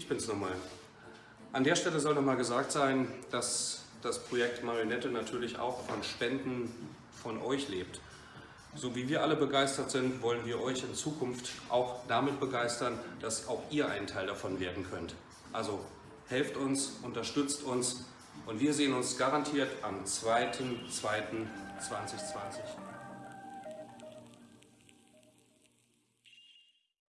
Ich bin's nochmal. An der Stelle soll nochmal gesagt sein, dass das Projekt Marionette natürlich auch von Spenden von euch lebt. So wie wir alle begeistert sind, wollen wir euch in Zukunft auch damit begeistern, dass auch ihr ein Teil davon werden könnt. Also helft uns, unterstützt uns und wir sehen uns garantiert am 2.2.2020.